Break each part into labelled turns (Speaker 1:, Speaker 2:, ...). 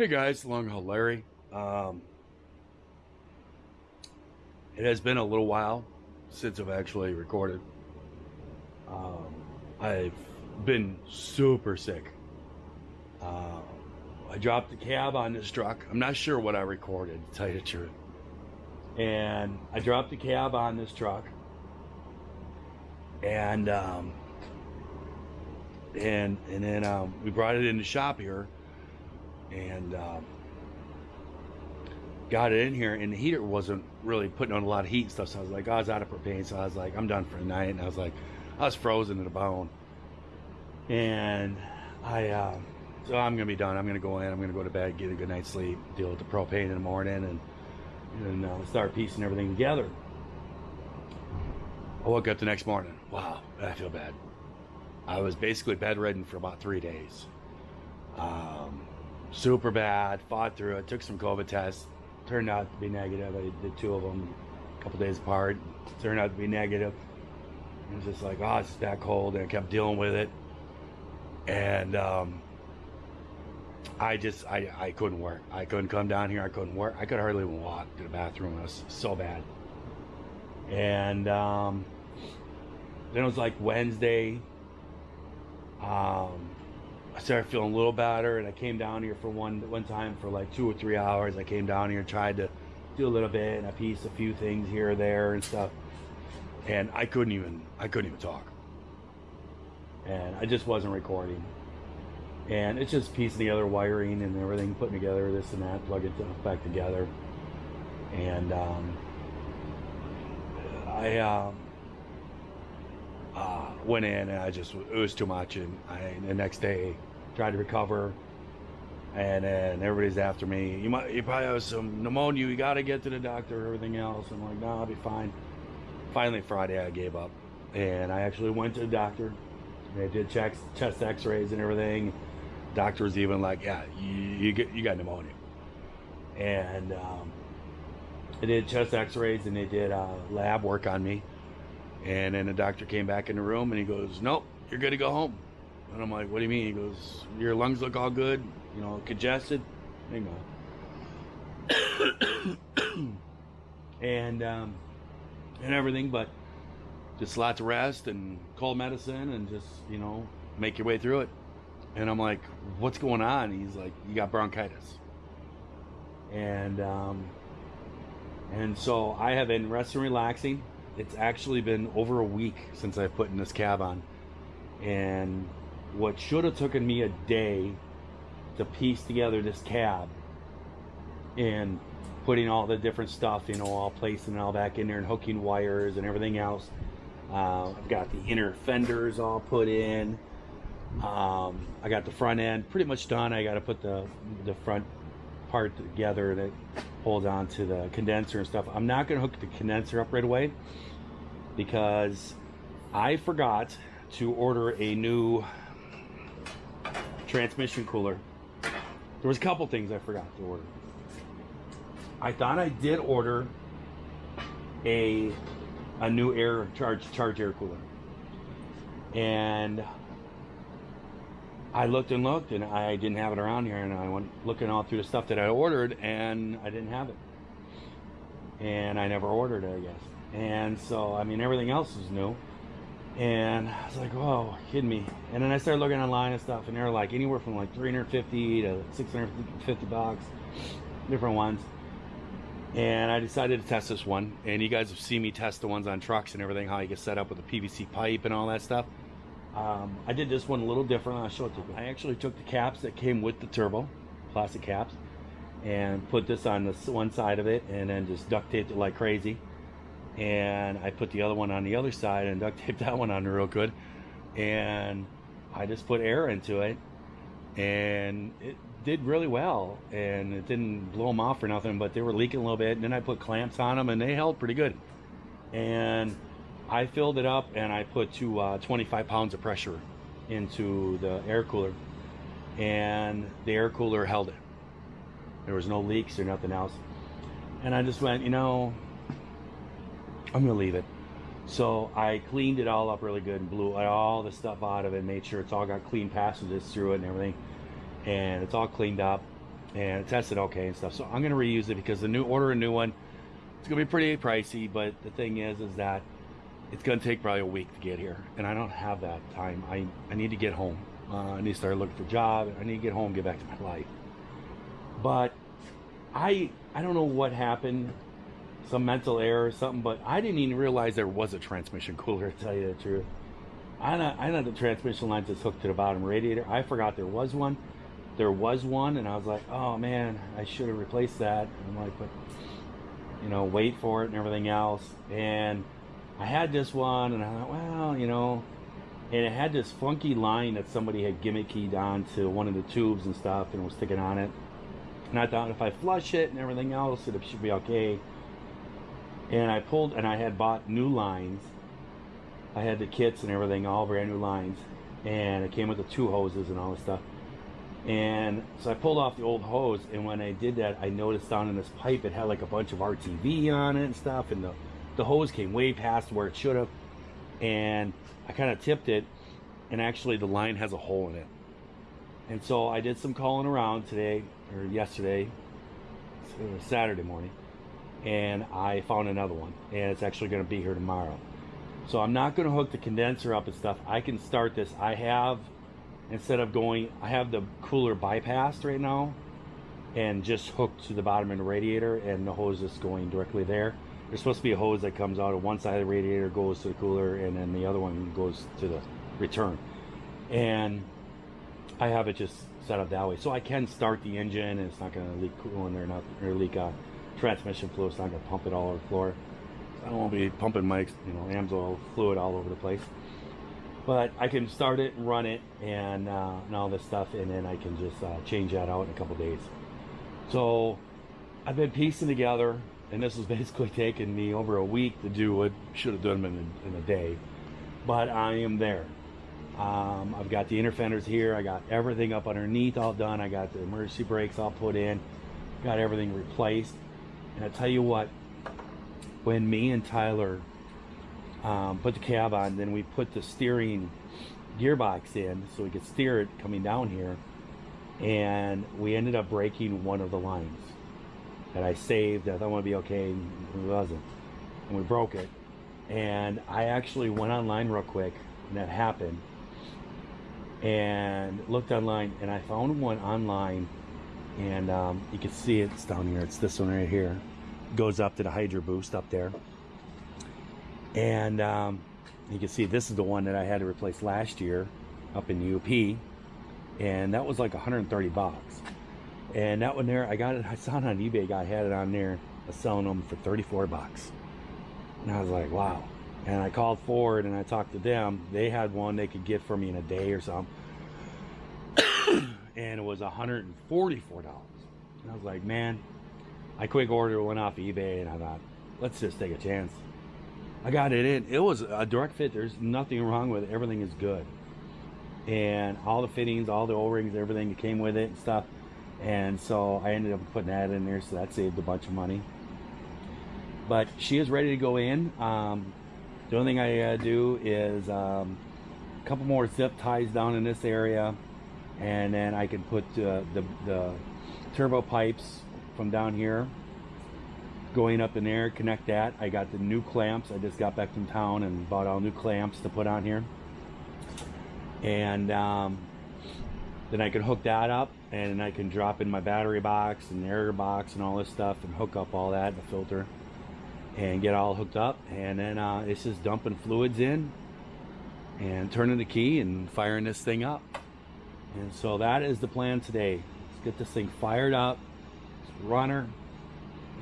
Speaker 1: Hey guys, Long Haul Larry. Um, it has been a little while since I've actually recorded. Um, I've been super sick. Uh, I dropped the cab on this truck. I'm not sure what I recorded, to tell you the truth. And I dropped the cab on this truck. And um, and and then um, we brought it in the shop here and um, got it in here and the heater wasn't really putting on a lot of heat and stuff so i was like i was out of propane so i was like i'm done for the night and i was like i was frozen to the bone. And i uh, so i'm gonna be done. I'm gonna go in i'm gonna go to bed get a good night's sleep deal with the propane in the morning and and uh, start piecing everything together. I woke up the next morning. Wow i feel bad. I was basically bedridden for about three days. Um, super bad. Fought through it. Took some COVID tests. Turned out to be negative. I did two of them a couple days apart. Turned out to be negative. It was just like, oh, it's that cold, and I kept dealing with it. And um, I just, I, I couldn't work. I couldn't come down here. I couldn't work. I could hardly even walk to the bathroom. It was so bad. And um, then it was like Wednesday. Um, I started feeling a little better, and I came down here for one one time for like two or three hours. I came down here and tried to do a little bit, and I pieced a few things here or there and stuff. And I couldn't even I couldn't even talk, and I just wasn't recording. And it's just piecing together wiring and everything, putting together this and that, plug it back together. And um, I. Um, uh, went in and I just it was too much. And I the next day tried to recover. And then everybody's after me. You might you probably have some pneumonia. You got to get to the doctor everything else. I'm like no I'll be fine. Finally Friday I gave up. And I actually went to the doctor. They did checks chest x-rays and everything. Doctor was even like yeah you, you get you got pneumonia. And um, they did chest x-rays and they did uh, lab work on me and then the doctor came back in the room and he goes, Nope, you're good to go home. And I'm like, What do you mean? He goes, Your lungs look all good, you know, congested. Hang on. and um, and everything, but just lots of rest and cold medicine and just, you know, make your way through it. And I'm like, What's going on? He's like, You got bronchitis. And um, and so I have been resting, relaxing it's actually been over a week since I've put in this cab on. And what should have taken me a day to piece together this cab and putting all the different stuff, you know, all placing all back in there and hooking wires and everything else. Uh, I've got the inner fenders all put in. Um, I got the front end pretty much done. I got to put the the front part together that holds on to the condenser and stuff. I'm not going to hook the condenser up right away because I forgot to order a new transmission cooler. There was a couple things I forgot to order. I thought I did order a a new air charge charge air cooler. And I looked and looked and I didn't have it around here and I went looking all through the stuff that I ordered and I didn't have it. And I never ordered it, I guess. And so, I mean, everything else is new. And I was like, "Whoa, kidding me!" And then I started looking online and stuff, and they're like anywhere from like 350 to 650 bucks, different ones. And I decided to test this one. And you guys have seen me test the ones on trucks and everything, how you get set up with a PVC pipe and all that stuff. Um, I did this one a little different. I'll show it to you. I actually took the caps that came with the turbo, plastic caps, and put this on the one side of it, and then just duct taped it like crazy. And I put the other one on the other side and duct taped that one on real good. And I just put air into it and it did really well. And it didn't blow them off or nothing but they were leaking a little bit. And then I put clamps on them and they held pretty good. And I filled it up and I put to uh, 25 pounds of pressure into the air cooler and the air cooler held it there was no leaks or nothing else and I just went you know I'm gonna leave it. So I cleaned it all up really good and blew all the stuff out of it, made sure it's all got clean passages through it and everything. And it's all cleaned up. and it tested okay and stuff. So I'm gonna reuse it because the new order a new one. It's gonna be pretty pricey, but the thing is, is that it's gonna take probably a week to get here, and I don't have that time. I I need to get home. Uh, I need to start looking for a job. I need to get home, get back to my life. But I I don't know what happened, some mental error or something, but I didn't even realize there was a transmission cooler. To tell you the truth, I know I know the transmission lines is hooked to the bottom radiator. I forgot there was one. There was one, and I was like, oh man, I should have replaced that. And I'm like, but you know, wait for it and everything else. And I had this one, and I thought, well, you know, and it had this funky line that somebody had gimmicked onto one of the tubes and stuff, and was sticking on it. And I thought if I flush it and everything else, it should be okay. And I pulled, and I had bought new lines. I had the kits and everything, all brand new lines, and it came with the two hoses and all this stuff. And so I pulled off the old hose, and when I did that, I noticed down in this pipe it had like a bunch of RTV on it and stuff, and the the hose came way past where it should have, and I kind of tipped it, and actually the line has a hole in it. And so I did some calling around today or yesterday, Saturday morning, and I found another one, and it's actually going to be here tomorrow. So I'm not going to hook the condenser up and stuff. I can start this. I have instead of going, I have the cooler bypassed right now, and just hooked to the bottom of the radiator, and the hose is going directly there. There's supposed to be a hose that comes out of one side of the radiator, goes to the cooler, and then the other one goes to the return. And I have it just set up that way. So I can start the engine, and it's not going to leak coolant or, not, or leak uh, transmission fluid. It's not going to pump it all over the floor. I don't want to be pumping my, you know, AMSOIL fluid all over the place. But I can start it and run it and, uh, and all this stuff, and then I can just uh, change that out in a couple days. So I've been piecing together and this has basically taken me over a week to do what should have done in a, in a day. But I am there. Um, I've got the inner fenders here. I got everything up underneath all done. I got the emergency brakes all put in got everything replaced. And I tell you what when me and Tyler um, put the cab on then we put the steering gearbox in so we could steer it coming down here. And we ended up breaking one of the lines that I saved. that I thought would be okay, it wasn't. And we broke it. And I actually went online real quick, and that happened. And looked online, and I found one online, and um, you can see it's down here. It's this one right here. goes up to the Hydro Boost up there. And um, you can see this is the one that I had to replace last year up in the UP. And that was like 130 bucks. And that one there, I got it, I saw it on eBay, guy had it on there, was selling them for 34 bucks. And I was like, wow. And I called Ford and I talked to them. They had one they could get for me in a day or something. and it was $144. And I was like, man, I quick order went off eBay and I thought, let's just take a chance. I got it in. It was a direct fit. There's nothing wrong with it. Everything is good. And all the fittings, all the O-rings, everything that came with it and stuff and so I ended up putting that in there so that saved a bunch of money. But she is ready to go in. Um, the only thing I do is um, a couple more zip ties down in this area and then I can put uh, the, the turbo pipes from down here going up in there connect that. I got the new clamps. I just got back from town and bought all new clamps to put on here. And um, then I can hook that up and I can drop in my battery box and air box and all this stuff and hook up all that, the filter, and get all hooked up. And then uh, it's just dumping fluids in and turning the key and firing this thing up. And so that is the plan today. Let's get this thing fired up, runner,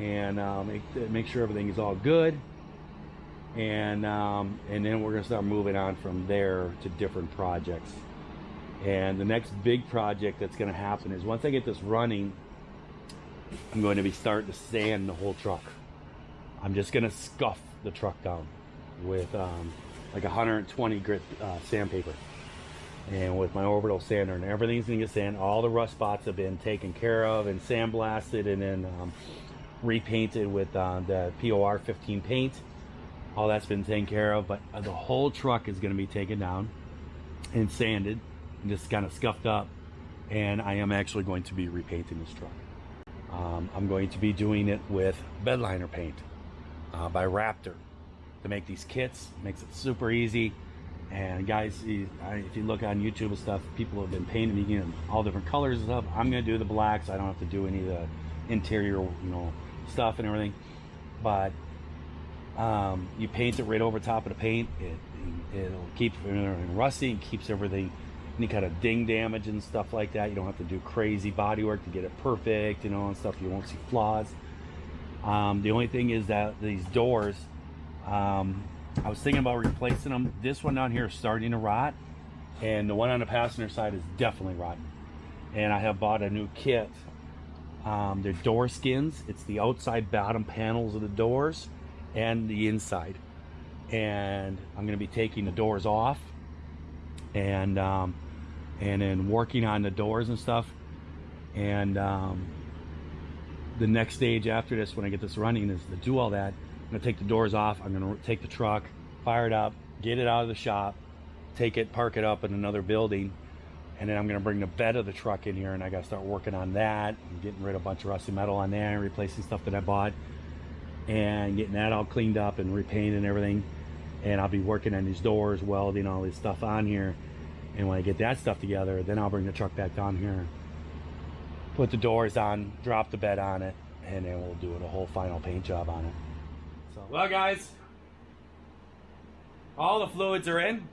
Speaker 1: and uh, make, make sure everything is all good. And, um, and then we're gonna start moving on from there to different projects. And the next big project that's going to happen is once I get this running, I'm going to be starting to sand the whole truck. I'm just going to scuff the truck down with um, like 120 grit uh, sandpaper. And with my orbital sander and everything's going to get sand. All the rust spots have been taken care of and sandblasted and then um, repainted with uh, the POR 15 paint. All that's been taken care of, but the whole truck is going to be taken down and sanded and just kind of scuffed up and I am actually going to be repainting this truck. Um, I'm going to be doing it with bedliner paint uh, by Raptor to make these kits. Makes it super easy. And guys, if you look on YouTube and stuff, people have been painting know, all different colors and stuff. I'm gonna do the blacks. I don't have to do any of the interior, you know, stuff and everything. But um, you paint it right over top of the paint. It, it'll keep it rusty and keeps everything any kind of ding damage and stuff like that. You don't have to do crazy body work to get it perfect, you know, and stuff. You won't see flaws. Um, the only thing is that these doors, um, I was thinking about replacing them. This one down here is starting to rot, and the one on the passenger side is definitely rotten. And I have bought a new kit. Um, they're door skins. It's the outside bottom panels of the doors and the inside. And I'm going to be taking the doors off and um, and then working on the doors and stuff. And um, the next stage after this, when I get this running, is to do all that. I'm gonna take the doors off. I'm gonna take the truck, fire it up, get it out of the shop, take it, park it up in another building, and then I'm gonna bring the bed of the truck in here, and I gotta start working on that, getting rid of a bunch of rusty metal on there, and replacing stuff that I bought, and getting that all cleaned up and repainted and everything. And I'll be working on these doors, welding all this stuff on here and when I get that stuff together, then I'll bring the truck back down here, put the doors on, drop the bed on it, and then we'll do a whole final paint job on it. So, well guys, all the fluids are in.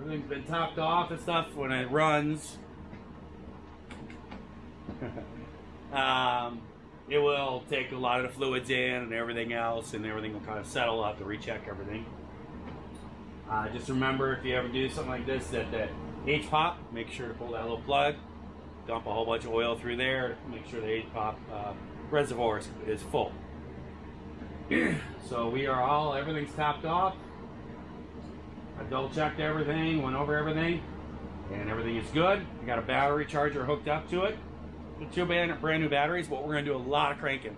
Speaker 1: Everything's been topped off and stuff when it runs. um, it will take a lot of the fluids in and everything else, and everything will kind of settle I'll have to recheck everything. Uh, just remember if you ever do something like this that the H-pop, make sure to pull that little plug, dump a whole bunch of oil through there, make sure the H-pop uh, reservoir is, is full. so we are all, everything's topped off. I double checked everything, went over everything, and everything is good. I got a battery charger hooked up to it. The two brand, brand new batteries, but we're gonna do a lot of cranking.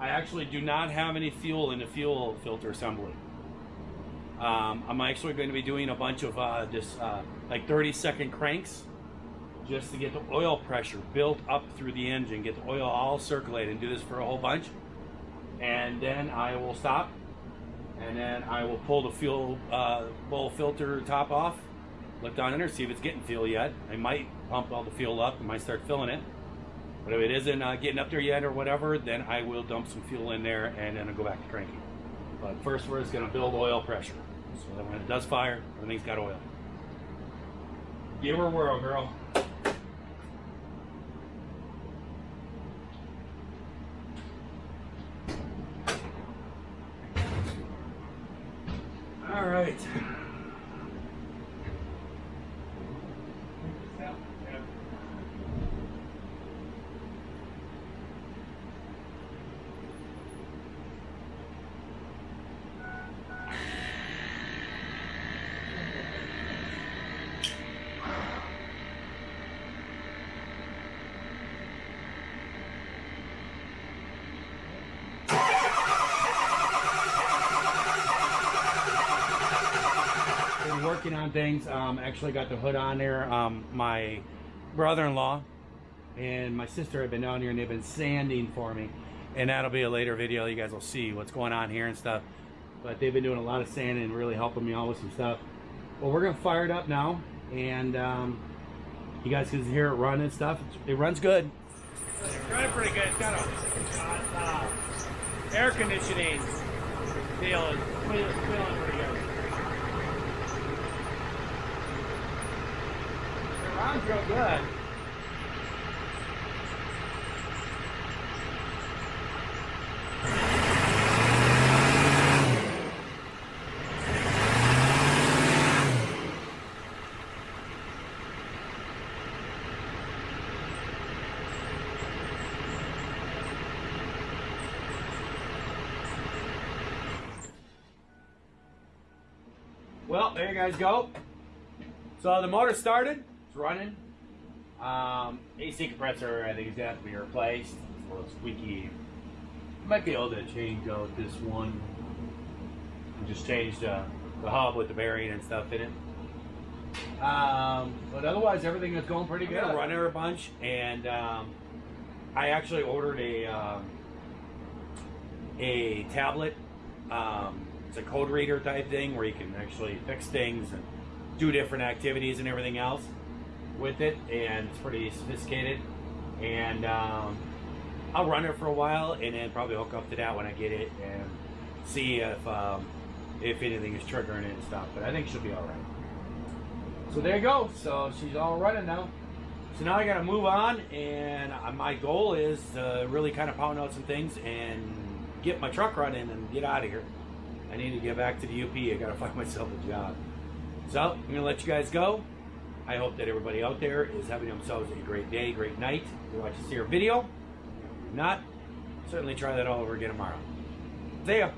Speaker 1: I actually do not have any fuel in the fuel filter assembly. Um, I'm actually going to be doing a bunch of uh, this uh, like 30 second cranks just to get the oil pressure built up through the engine, get the oil all circulated, and do this for a whole bunch. And then I will stop, and then I will pull the fuel uh, bowl filter top off, look down in there, see if it's getting fuel yet. I might pump all the fuel up, I might start filling it. But if it isn't uh, getting up there yet or whatever, then I will dump some fuel in there and then I'll go back to cranking. But first we're just going to build oil pressure. So when it does fire, everything's got oil. Give her a whirl, girl. All right. working on things. Um, actually got the hood on there. Um, my brother-in-law and my sister have been down here and they've been sanding for me. And that'll be a later video. You guys will see what's going on here and stuff. But they've been doing a lot of sanding and really helping me out with some stuff. Well, we're to fire it up now. And um, you guys can hear it run and stuff. It runs good. It's running pretty good. It's got a uh, air conditioning deal. It's good. Real good. Well, there you guys go. So the motor started. It's running. Um, AC compressor, I think, is going to have to be replaced. It's a little squeaky. Might be able to change out this one. Just change the, the hub with the bearing and stuff in it.
Speaker 2: Um, but otherwise, everything is going pretty
Speaker 1: I'm
Speaker 2: good.
Speaker 1: gonna run her a bunch, and um, I actually ordered a um, a tablet. Um, it's a code reader type thing where you can actually fix things and do different activities and everything else with it, and it's pretty sophisticated. And um, I'll run it for a while, and then probably hook up to that when I get it and see if um, if anything is triggering it and stuff. But I think she'll be all right.
Speaker 2: So there you go. So she's all running now.
Speaker 1: So now I got to move on, and my goal is to really kind of pound out some things and get my truck running and get out of here. I need to get back to the UP. I got to find myself a job. So I'm gonna let you guys go. I hope that everybody out there is having themselves a great day, great night. If you watch this here video, if not, certainly try that all over again tomorrow. See ya.